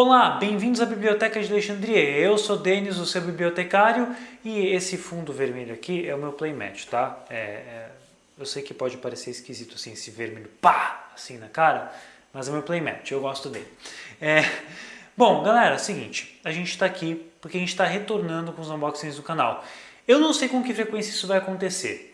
Olá, bem-vindos à Biblioteca de Alexandria. Eu sou Denis, o seu bibliotecário, e esse fundo vermelho aqui é o meu playmat, tá? É, é, eu sei que pode parecer esquisito assim, esse vermelho pá, assim na cara, mas é o meu playmat, eu gosto dele. É, bom, galera, é o seguinte, a gente está aqui porque a gente está retornando com os unboxings do canal. Eu não sei com que frequência isso vai acontecer,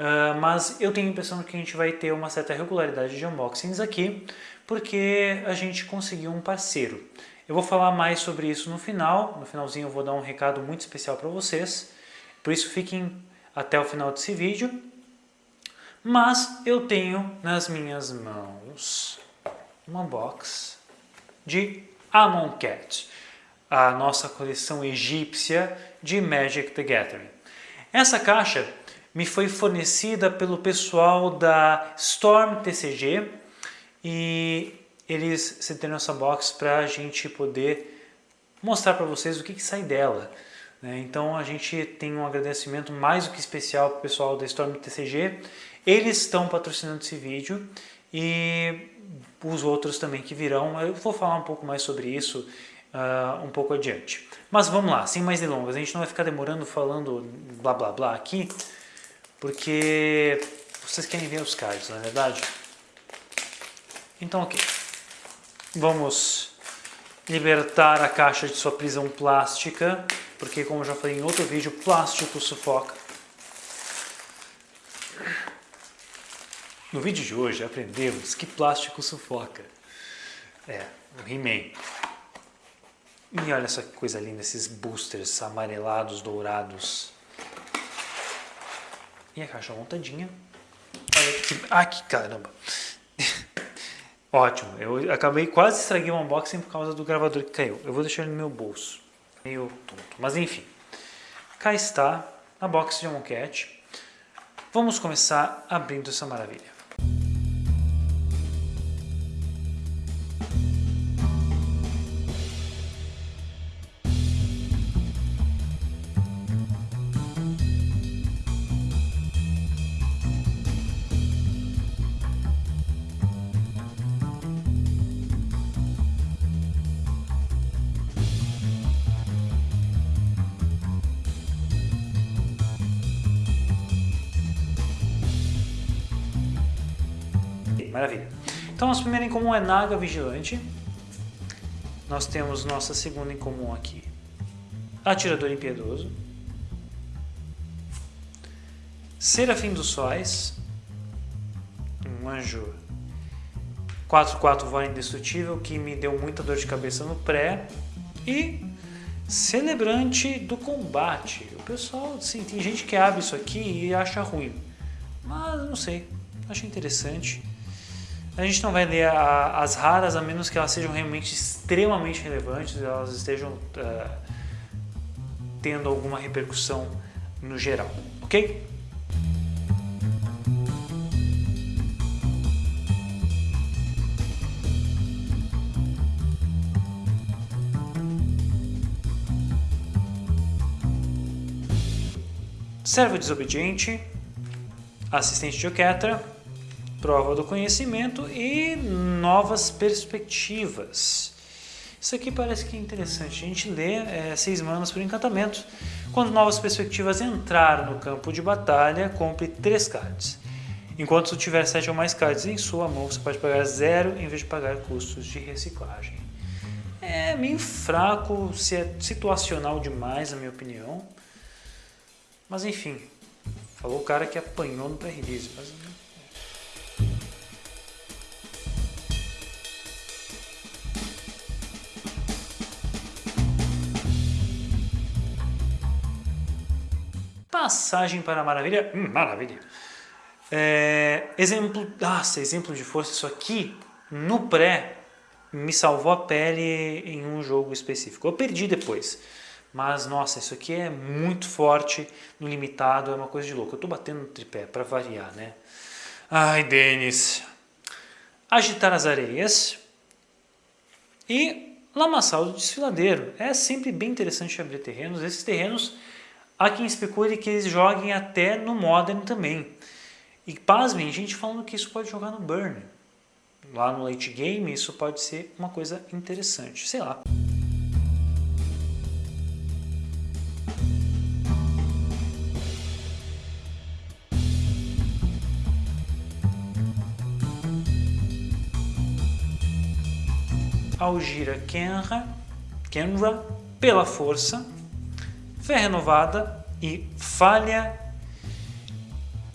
uh, mas eu tenho a impressão que a gente vai ter uma certa regularidade de unboxings aqui, porque a gente conseguiu um parceiro. Eu vou falar mais sobre isso no final, no finalzinho eu vou dar um recado muito especial para vocês, por isso fiquem até o final desse vídeo. Mas eu tenho nas minhas mãos uma box de Amonkhet, a nossa coleção egípcia de Magic the Gathering. Essa caixa me foi fornecida pelo pessoal da Storm TCG e eles cederam essa box para a gente poder mostrar para vocês o que, que sai dela. Né? Então a gente tem um agradecimento mais do que especial para o pessoal da Storm TCG. Eles estão patrocinando esse vídeo e os outros também que virão. Eu vou falar um pouco mais sobre isso uh, um pouco adiante. Mas vamos lá, sem mais delongas. A gente não vai ficar demorando falando blá blá blá aqui, porque vocês querem ver os cards, não é verdade? Então, ok. Vamos libertar a caixa de sua prisão plástica, porque como já falei em outro vídeo, plástico sufoca. No vídeo de hoje aprendemos que plástico sufoca. É, o He-Man. E olha essa coisa linda, esses boosters amarelados, dourados. E a caixa montadinha. Olha que... Ah, que caramba! Ótimo, eu acabei quase estraguei o unboxing por causa do gravador que caiu. Eu vou deixar ele no meu bolso. Meio tonto. Mas enfim. Cá está a box de Amonkhet. Vamos começar abrindo essa maravilha. Maravilha. Então, nossa primeira em comum é Naga Vigilante. Nós temos nossa segunda em comum aqui, Atirador Impiedoso. Serafim dos Sóis. Um anjo 4-4 voz indestrutível que me deu muita dor de cabeça no pré. E Celebrante do Combate. O pessoal, sim, tem gente que abre isso aqui e acha ruim. Mas não sei, acho interessante. A gente não vai ler a, as raras a menos que elas sejam realmente extremamente relevantes, elas estejam uh, tendo alguma repercussão no geral, ok? Servo desobediente, assistente de Oketra, prova do conhecimento e novas perspectivas. Isso aqui parece que é interessante. A gente lê é, seis manas por encantamento. Quando novas perspectivas entrar no campo de batalha, compre três cards. Enquanto tiver sete ou mais cards em sua mão, você pode pagar zero em vez de pagar custos de reciclagem. É meio fraco, se é situacional demais, na minha opinião. Mas enfim, falou o cara que apanhou no pré-release. Mas Passagem para a maravilha. Hum, maravilha. É, exemplo, nossa, exemplo de força. Isso aqui, no pré, me salvou a pele em um jogo específico. Eu perdi depois. Mas, nossa, isso aqui é muito forte no limitado, é uma coisa de louco. Eu tô batendo no tripé, para variar, né? Ai, Denis. Agitar as areias. E lamaçal do desfiladeiro. É sempre bem interessante abrir terrenos. Esses terrenos há quem especule que eles joguem até no Modern também. E pasmem, gente falando que isso pode jogar no Burn. Lá no late game, isso pode ser uma coisa interessante, sei lá. Algira Kenra, Kenra pela força fé renovada e falha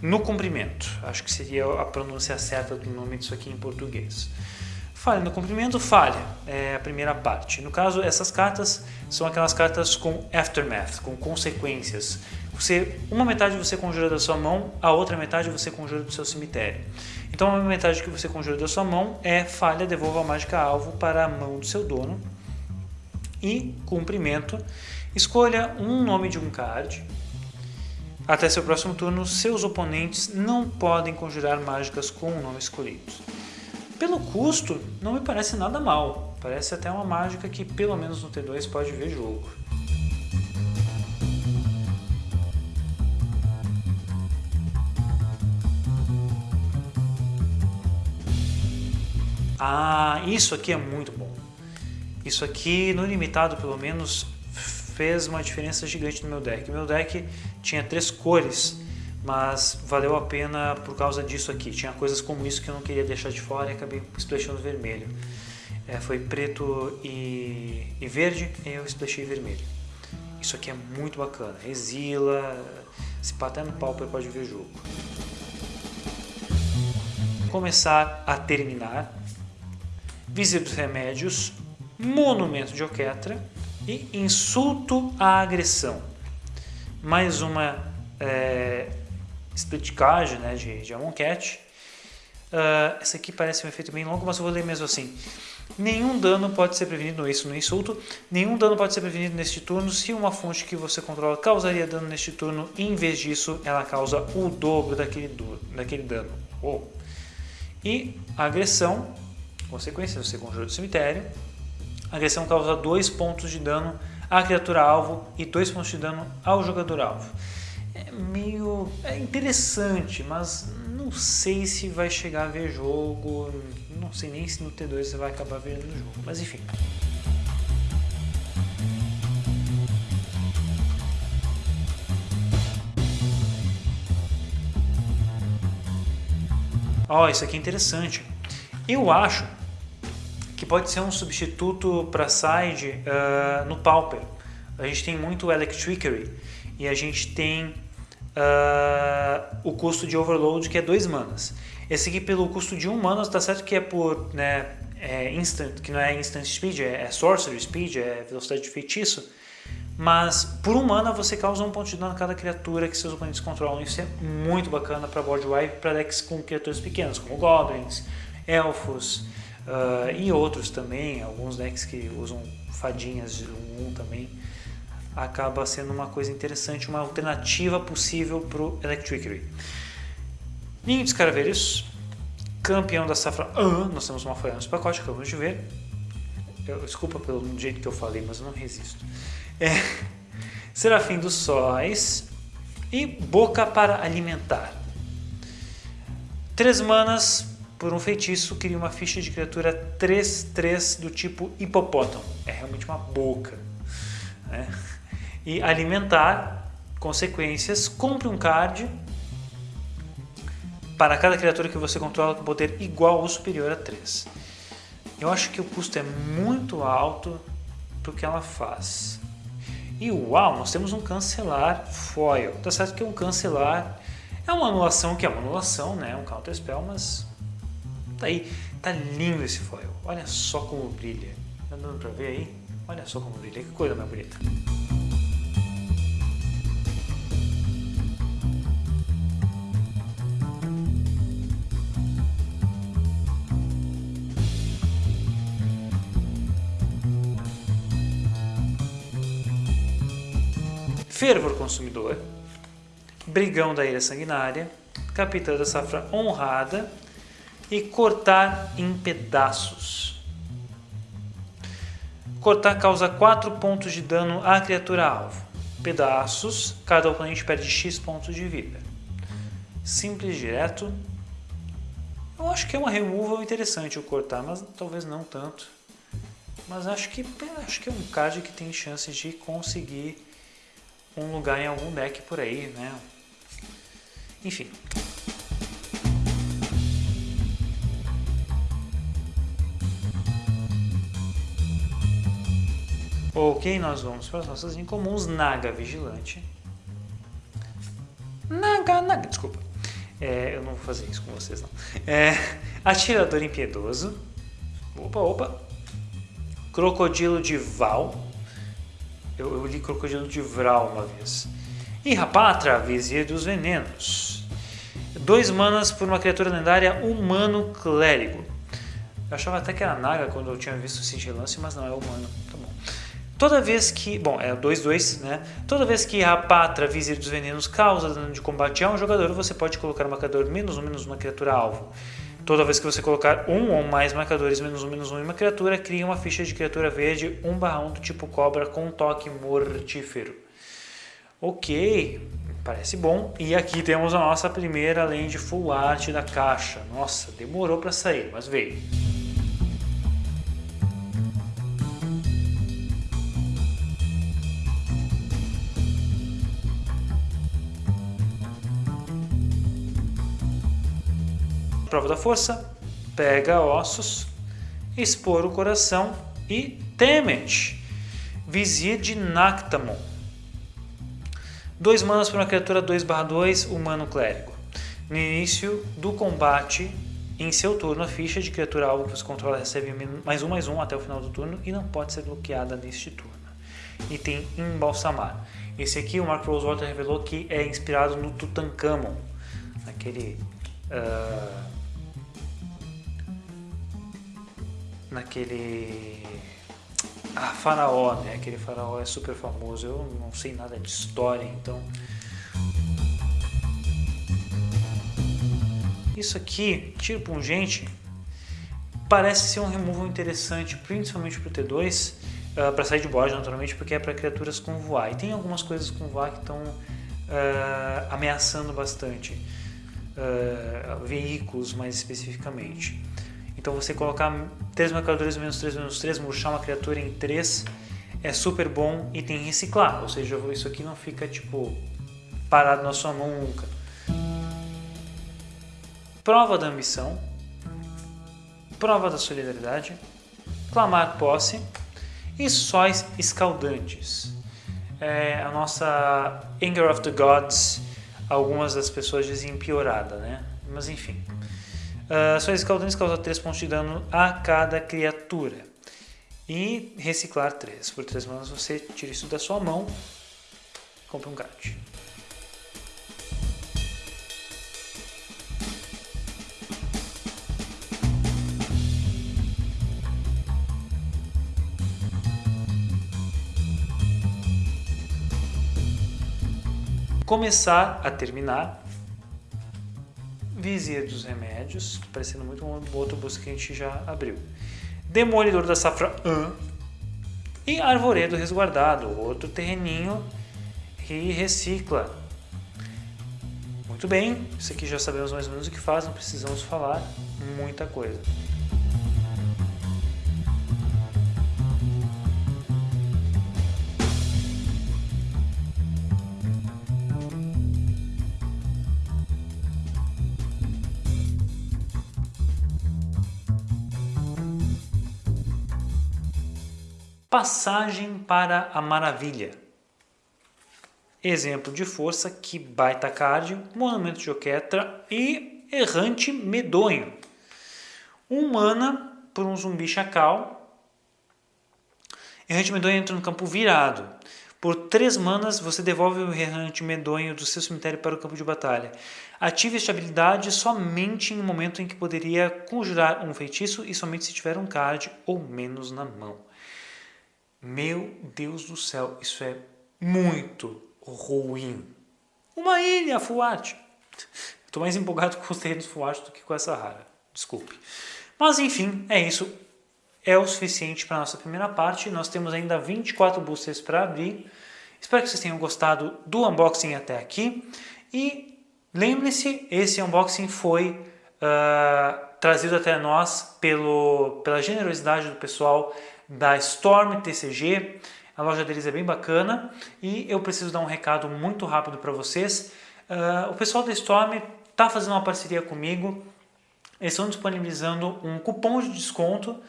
no comprimento. Acho que seria a pronúncia certa do nome disso aqui em português. Falha no comprimento, falha, é a primeira parte. No caso, essas cartas são aquelas cartas com aftermath, com consequências. Você, uma metade você conjura da sua mão, a outra metade você conjura do seu cemitério. Então, a metade que você conjura da sua mão é falha, devolva a mágica alvo para a mão do seu dono. E cumprimento, escolha um nome de um card. Até seu próximo turno, seus oponentes não podem conjurar mágicas com o nome escolhido. Pelo custo, não me parece nada mal. Parece até uma mágica que, pelo menos no T2, pode ver jogo. Ah, isso aqui é muito bom. Isso aqui, no limitado pelo menos, fez uma diferença gigante no meu deck. Meu deck tinha três cores mas valeu a pena por causa disso aqui. Tinha coisas como isso que eu não queria deixar de fora e acabei splashando vermelho. É, foi preto e, e, verde e eu splashei vermelho. Isso aqui é muito bacana. Exila, se até no pauper pode ver o jogo. Começar a terminar. Visita dos remédios, monumento de Oquetra e insulto à agressão. Mais uma é, né, de, de Amonkhet. Uh, essa aqui parece um efeito bem longo, mas eu vou ler mesmo assim. Nenhum dano pode ser prevenido, isso no insulto, nenhum dano pode ser prevenido neste turno se uma fonte que você controla causaria dano neste turno, em vez disso ela causa o dobro daquele, do, daquele dano. Oh. E agressão, consequência, você conjura do cemitério, agressão causa 2 pontos de dano à criatura alvo e 2 pontos de dano ao jogador alvo é meio é interessante, mas não sei se vai chegar a ver jogo, não sei nem se no T2 você vai acabar vendo jogo, mas enfim. Ó, oh, isso aqui é interessante. Eu acho que pode ser um substituto para side uh, no Pauper. A gente tem muito Electricity e a gente tem uh, o custo de overload que é 2 manas. Esse aqui pelo custo de 1 um mana, está certo que é por né, é instant, que não é instant speed, é, é sorcery speed, é velocidade de feitiço, mas por um mana você causa um ponto de dano a cada criatura que seus oponentes controlam. Isso é muito bacana para board wipe, para decks com criaturas pequenas, como goblins, elfos uh, e outros também, alguns decks que usam fadinhas de 1 um, também acaba sendo uma coisa interessante, uma alternativa possível para o Electricity. Ninho de Escaravelhos, campeão da safra ah, nós temos uma folha no pacote, acabamos de ver. Eu, desculpa pelo jeito que eu falei, mas eu não resisto. É, Serafim dos Sóis e Boca para Alimentar. Três manas por um feitiço cria uma ficha de criatura 3-3 do tipo hipopótamo. É realmente uma boca. Né? e alimentar consequências, compre um card para cada criatura que você controla com poder igual ou superior a 3. Eu acho que o custo é muito alto para o que ela faz. E uau, nós temos um cancelar foil. Tá certo que um cancelar é uma anulação que é uma anulação, né? Um counter spell, mas tá aí, tá lindo esse foil. Olha só como brilha. Tá dando para ver aí? Olha só como brilha, que coisa mais bonita. Fervor Consumidor, Brigão da Ilha Sanguinária, Capitã da Safra Honrada e Cortar em Pedaços. Cortar causa 4 pontos de dano à criatura alvo. Pedaços, cada oponente perde X pontos de vida. Simples, direto. Eu acho que é uma removal interessante o cortar, mas talvez não tanto. Mas acho que, acho que é um card que tem chances de conseguir um lugar em algum deck por aí, né? Enfim. Ok, nós vamos para as nossas incomuns. Naga Vigilante. Naga, Naga, desculpa. É, eu não vou fazer isso com vocês, não. É, atirador Impiedoso. Opa, opa. Crocodilo de Val. Eu, eu li Crocodilo de Vral uma vez. E Rapatra, Vizir dos Venenos. Dois manas por uma criatura lendária humano clérigo. Eu achava até que era Naga quando eu tinha visto o Cintilance, mas não, é humano. Tá. Toda vez que. Bom, é 2-2, né? Toda vez que a Patra, Vizir dos Venenos, causa dano de combate a um jogador, você pode colocar um marcador menos um, menos uma criatura alvo. Toda vez que você colocar um ou mais marcadores menos um, menos um em uma criatura, cria uma ficha de criatura verde 1 1 do tipo cobra com toque mortífero. Ok, parece bom. E aqui temos a nossa primeira land full art da caixa. Nossa, demorou para sair, mas veio. Prova da força, pega ossos, expor o coração e temet, vizir de Nactamon. Dois manas para uma criatura 2/2 humano clérigo. No início do combate, em seu turno, a ficha de criatura alvo que você controla recebe mais um mais um até o final do turno e não pode ser bloqueada neste turno. E tem embalsamar. Esse aqui o Mark Rosewater revelou que é inspirado no Tutankhamon, aquele uh, naquele ah, faraó, né? Aquele faraó é super famoso. Eu não sei nada de história, então isso aqui, tiro pungente, parece ser um removal interessante, principalmente para o T2, uh, para sair de board naturalmente, porque é para criaturas com voar. E tem algumas coisas com voar que estão uh, ameaçando bastante, uh, veículos mais especificamente. Então você colocar 3 marcadores menos 3 menos 3, murchar uma criatura em 3 é super bom e tem reciclar, ou seja, isso aqui não fica tipo parado na sua mão nunca. Prova da ambição, prova da solidariedade, clamar posse e sóis escaldantes. É a nossa Anger of the Gods, algumas das pessoas dizem piorada, né? Mas enfim. Uh, suas escaldantes causam 3 pontos de dano a cada criatura. E reciclar 3. Por 3 manas você tira isso da sua mão e compra um card. Começar a terminar Vizir dos Remédios, parecendo muito um outro busca que a gente já abriu. Demolidor da Safra 1 e Arvoredo Resguardado, outro terreninho que recicla. Muito bem, isso aqui já sabemos mais ou menos o que faz, não precisamos falar muita coisa. Passagem para a Maravilha. Exemplo de força que baita cardio, monumento de Oquetra e errante medonho. Um mana por um zumbi chacal. Errante medonho entra no campo virado. Por 3 manas, você devolve o errante medonho do seu cemitério para o campo de batalha. Ative esta habilidade somente em um momento em que poderia conjurar um feitiço e somente se tiver um card ou menos na mão. Meu Deus do céu, isso é muito ruim. Uma ilha full art. Estou mais empolgado com os terrenos full art do que com essa rara. Desculpe. Mas enfim, é isso. É o suficiente para a nossa primeira parte. Nós temos ainda 24 boosters para abrir. Espero que vocês tenham gostado do unboxing até aqui. E lembre-se, esse unboxing foi uh, trazido até nós pelo, pela generosidade do pessoal da Storm TCG. A loja deles é bem bacana e eu preciso dar um recado muito rápido para vocês. Uh, o pessoal da Storm está fazendo uma parceria comigo. Eles estão disponibilizando um cupom de desconto uh,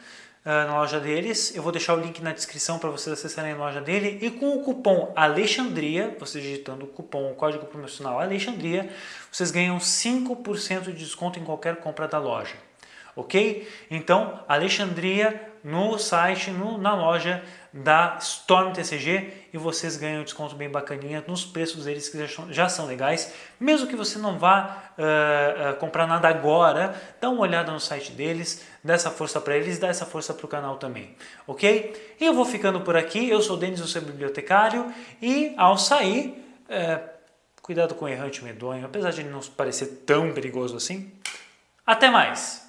na loja deles. Eu vou deixar o link na descrição para vocês acessarem a loja dele. E com o cupom Alexandria, você digitando o cupom, o código promocional Alexandria, vocês ganham 5% de desconto em qualquer compra da loja. Ok? Então, Alexandria no site, no, na loja da Storm TCG e vocês ganham um desconto bem bacaninha nos preços deles que já, já são legais. Mesmo que você não vá uh, uh, comprar nada agora, dá uma olhada no site deles, dá essa força para eles, dá essa força para o canal também, ok? E eu vou ficando por aqui, eu sou o Denis, o seu bibliotecário e ao sair, uh, cuidado com o errante medonho, apesar de ele não parecer tão perigoso assim. Até mais!